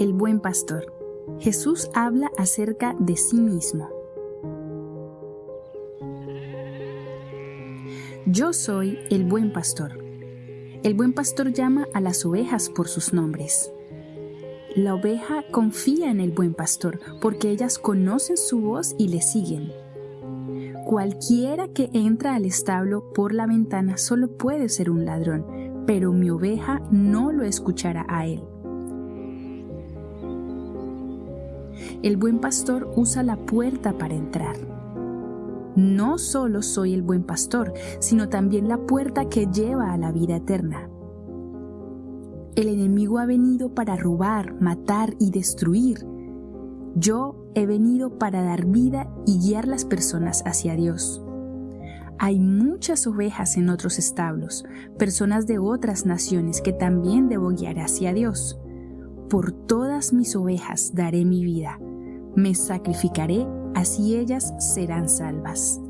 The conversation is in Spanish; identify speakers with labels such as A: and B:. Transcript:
A: el buen pastor. Jesús habla acerca de sí mismo. Yo soy el buen pastor. El buen pastor llama a las ovejas por sus nombres. La oveja confía en el buen pastor porque ellas conocen su voz y le siguen. Cualquiera que entra al establo por la ventana solo puede ser un ladrón, pero mi oveja no lo escuchará a él. El buen pastor usa la puerta para entrar. No solo soy el buen pastor, sino también la puerta que lleva a la vida eterna. El enemigo ha venido para robar, matar y destruir. Yo he venido para dar vida y guiar las personas hacia Dios. Hay muchas ovejas en otros establos, personas de otras naciones que también debo guiar hacia Dios. Por todas mis ovejas daré mi vida, me sacrificaré, así ellas serán salvas.